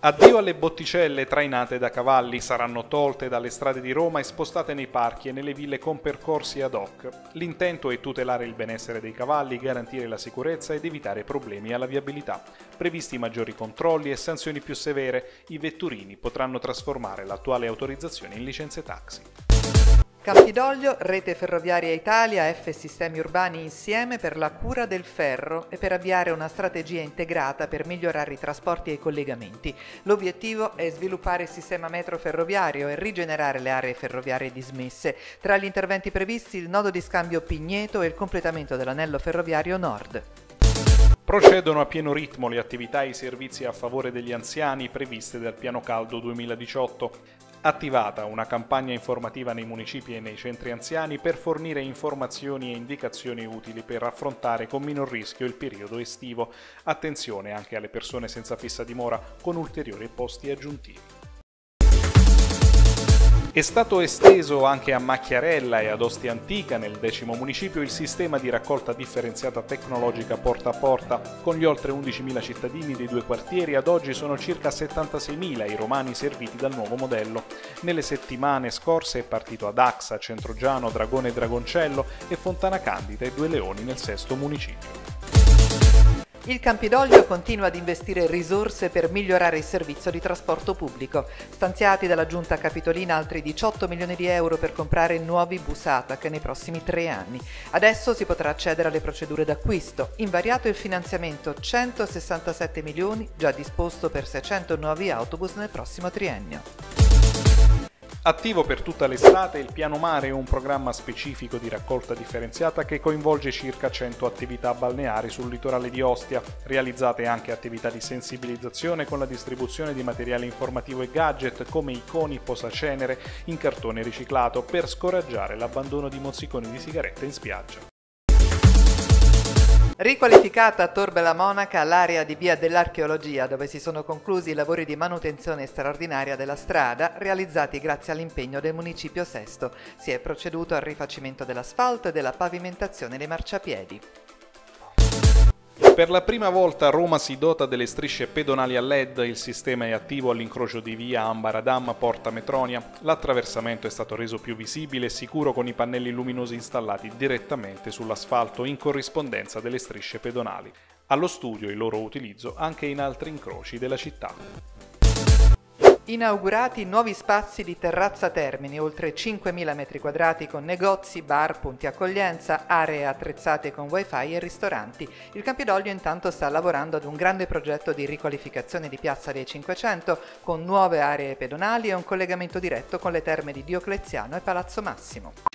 Addio alle botticelle trainate da cavalli, saranno tolte dalle strade di Roma e spostate nei parchi e nelle ville con percorsi ad hoc. L'intento è tutelare il benessere dei cavalli, garantire la sicurezza ed evitare problemi alla viabilità. Previsti maggiori controlli e sanzioni più severe, i vetturini potranno trasformare l'attuale autorizzazione in licenze taxi. Campidoglio, Rete Ferroviaria Italia, F Sistemi Urbani insieme per la cura del ferro e per avviare una strategia integrata per migliorare i trasporti e i collegamenti. L'obiettivo è sviluppare il sistema metro ferroviario e rigenerare le aree ferroviarie dismesse. Tra gli interventi previsti il nodo di scambio Pigneto e il completamento dell'anello ferroviario nord. Procedono a pieno ritmo le attività e i servizi a favore degli anziani previste dal Piano Caldo 2018 attivata una campagna informativa nei municipi e nei centri anziani per fornire informazioni e indicazioni utili per affrontare con minor rischio il periodo estivo. Attenzione anche alle persone senza fissa dimora con ulteriori posti aggiuntivi. È stato esteso anche a Macchiarella e ad Ostia Antica, nel decimo municipio, il sistema di raccolta differenziata tecnologica porta a porta. Con gli oltre 11.000 cittadini dei due quartieri, ad oggi sono circa 76.000 i romani serviti dal nuovo modello. Nelle settimane scorse è partito ad Axa, Centrogiano, Dragone e Dragoncello e Fontana Candida e Due Leoni nel sesto municipio. Il Campidoglio continua ad investire risorse per migliorare il servizio di trasporto pubblico. Stanziati dalla Giunta Capitolina altri 18 milioni di euro per comprare nuovi bus ATAC nei prossimi tre anni. Adesso si potrà accedere alle procedure d'acquisto. Invariato il finanziamento 167 milioni, già disposto per 600 nuovi autobus nel prossimo triennio. Attivo per tutta l'estate, il Piano Mare è un programma specifico di raccolta differenziata che coinvolge circa 100 attività balneari sul litorale di Ostia, realizzate anche attività di sensibilizzazione con la distribuzione di materiale informativo e gadget come iconi posacenere in cartone riciclato per scoraggiare l'abbandono di mozziconi di sigarette in spiaggia. Riqualificata a Torbe la Monaca l'area di via dell'archeologia dove si sono conclusi i lavori di manutenzione straordinaria della strada realizzati grazie all'impegno del Municipio Sesto. Si è proceduto al rifacimento dell'asfalto e della pavimentazione dei marciapiedi. Per la prima volta Roma si dota delle strisce pedonali a LED, il sistema è attivo all'incrocio di via Ambaradam Porta Metronia. L'attraversamento è stato reso più visibile e sicuro con i pannelli luminosi installati direttamente sull'asfalto in corrispondenza delle strisce pedonali. Allo studio il loro utilizzo anche in altri incroci della città. Inaugurati nuovi spazi di terrazza Termini, oltre 5.000 m2 con negozi, bar, punti accoglienza, aree attrezzate con wifi e ristoranti. Il Campidoglio intanto sta lavorando ad un grande progetto di riqualificazione di Piazza dei 500 con nuove aree pedonali e un collegamento diretto con le terme di Diocleziano e Palazzo Massimo.